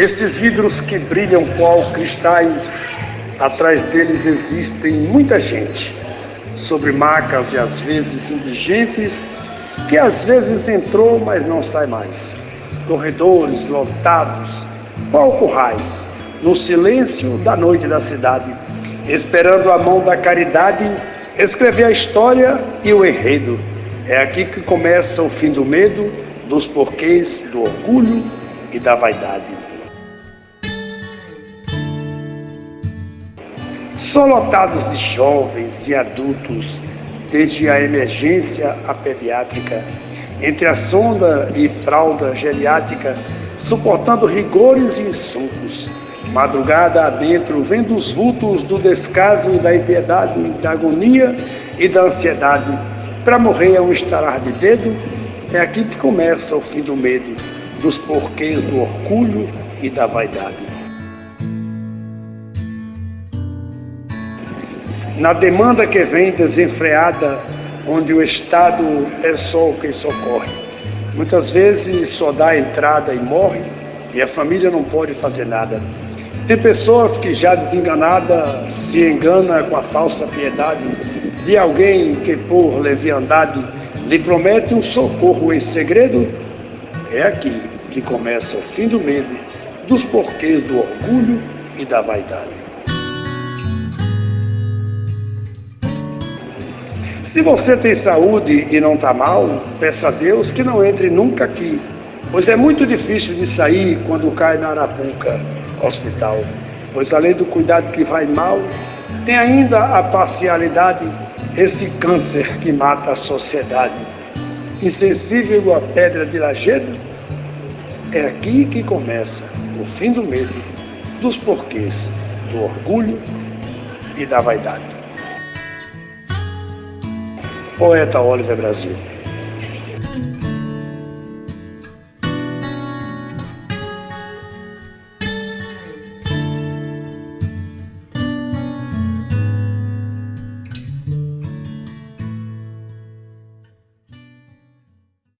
Estes vidros que brilham qual cristais, atrás deles existem muita gente, sobre macas e às vezes indigentes, que às vezes entrou, mas não sai mais. Corredores lotados, qual currais, no silêncio da noite da cidade, esperando a mão da caridade escrever a história e o enredo. É aqui que começa o fim do medo, dos porquês do orgulho e da vaidade. São lotados de jovens e adultos, desde a emergência à pediátrica, entre a sonda e fralda geriátrica, suportando rigores e insultos. Madrugada adentro, vendo os vultos do descaso, da impiedade, da agonia e da ansiedade, para morrer a um estalar de dedo, é aqui que começa o fim do medo, dos porquês do orgulho e da vaidade. Na demanda que vem desenfreada, onde o Estado é só quem socorre. Muitas vezes só dá entrada e morre, e a família não pode fazer nada. Tem pessoas que já desenganada se engana com a falsa piedade de alguém que por leviandade lhe promete um socorro em segredo, é aqui que começa o fim do medo, dos porquês do orgulho e da vaidade. Se você tem saúde e não está mal, peça a Deus que não entre nunca aqui, pois é muito difícil de sair quando cai na Arapuca Hospital. Pois além do cuidado que vai mal, tem ainda a parcialidade esse câncer que mata a sociedade. Insensível a pedra de lajedo, é aqui que começa o fim do medo, dos porquês, do orgulho e da vaidade. Poeta Oliver Brasil.